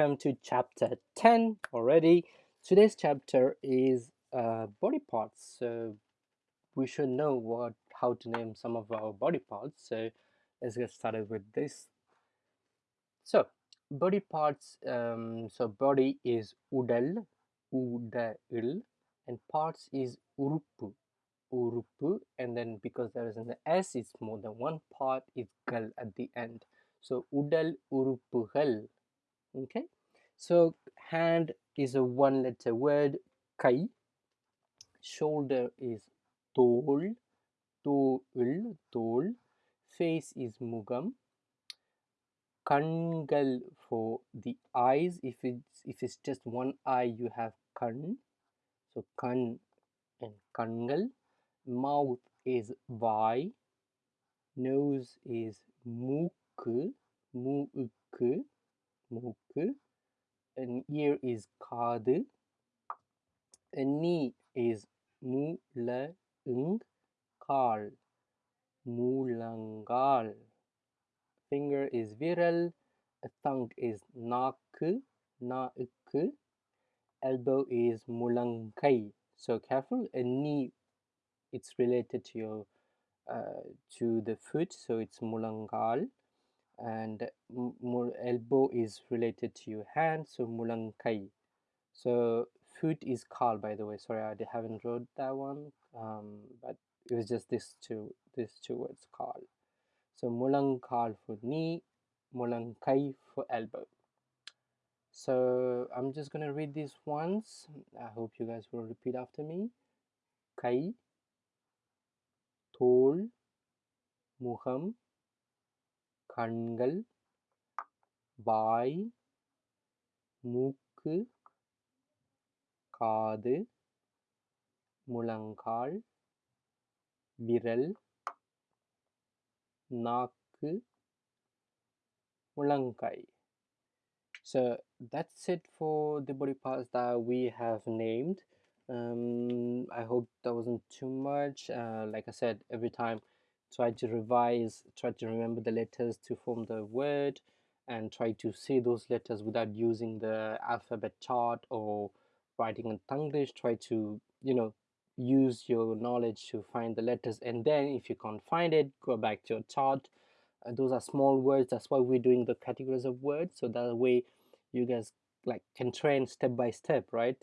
welcome to chapter 10 already. Today's chapter is uh, body parts. So we should know what how to name some of our body parts. So let's get started with this. So body parts, um, so body is udal, udal, and parts is urupu, urupu, and then because there is an S, it's more than one part, it's gal at the end. So udal urupugal okay so hand is a one letter word kai shoulder is tol tol tol face is mugam kangal for the eyes if it's if it's just one eye you have kan so kan and kangal mouth is vai nose is muk muk மூக்கு and ear is kaadu, and knee is mulangal, mulangal. Finger is viral, tongue is naku, naku, elbow is mulangai. So careful, and knee, it's related to your uh, to the foot, so it's mulangal and elbow is related to your hand so mulankai. So foot is kal by the way. Sorry i haven't wrote that one um, but it was just this two these two words kal so mulankal for knee mulankai for elbow. So i'm just to read these once. I hope you guys will repeat after me. Kai tol muham கண்கள் வாய் மூக்கு காது முழங்கால் விரல் நாக்கு முழங்கை so that's it for the body parts that we have named um, i hope that wasn't too much uh, like i said every time try to revise, try to remember the letters to form the word and try to say those letters without using the alphabet chart or writing in Tanglish. Try to, you know, use your knowledge to find the letters and then if you can't find it, go back to your chart. Uh, those are small words. That's why we're doing the categories of words. So that way you guys like can train step by step, right?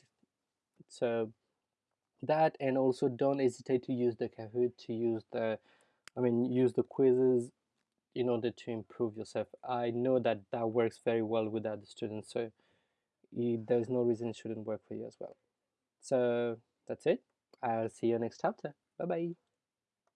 So that and also don't hesitate to use the Kahoot to use the I mean, use the quizzes in order to improve yourself. I know that that works very well with other students, so there's no reason it shouldn't work for you as well. So that's it. I'll see you next chapter. Bye bye.